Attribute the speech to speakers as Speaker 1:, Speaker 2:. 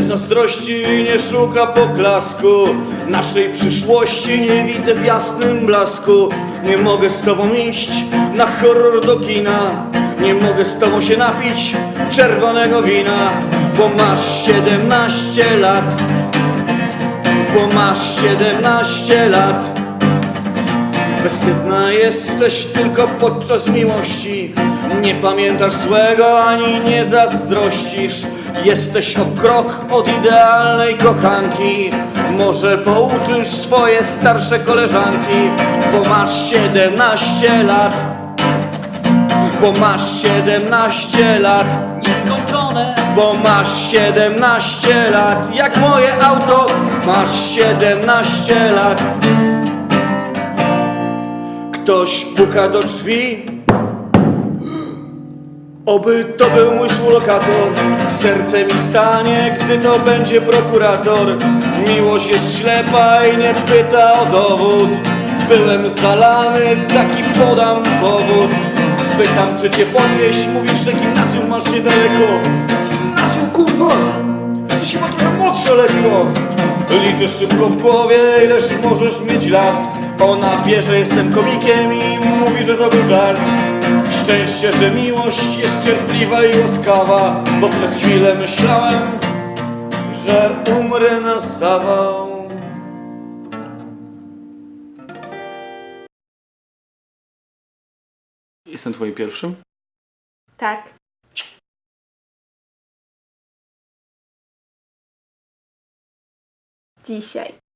Speaker 1: zazdrości, nie szuka poklasku. Naszej przyszłości nie widzę w jasnym blasku. Nie mogę z tobą iść na horror do kina. Nie mogę z tobą się napić czerwonego wina Bo masz 17 lat. Bo masz 17 lat. Bezwstydna jesteś tylko podczas miłości. Nie pamiętasz złego ani nie zazdrościsz Jesteś o krok od idealnej kochanki. Może pouczysz swoje starsze koleżanki Bo masz 17 lat. Bo masz 17 lat.
Speaker 2: Nieskończone.
Speaker 1: Bo masz 17 lat, jak moje auto, masz 17 lat. Ktoś puka do drzwi, oby to był mój współlokator. Serce mi stanie, gdy to będzie prokurator. Miłość jest ślepa i nie pyta o dowód. Byłem zalany, taki podam powód. Pytam, czy cię podwieźć, mówisz, że gimnazjum masz niedaleko. Gimnazjum, kurwa! Jesteś chyba trochę młodsza lekko. Liczę szybko w głowie, ileż możesz mieć lat. Ona wie, że jestem komikiem i mówi, że to był żart. Szczęście, że miłość jest cierpliwa i łaskawa, bo przez chwilę myślałem, że umrę na zawał.
Speaker 3: Jestem twoim pierwszym?
Speaker 4: Tak. Dzisiaj.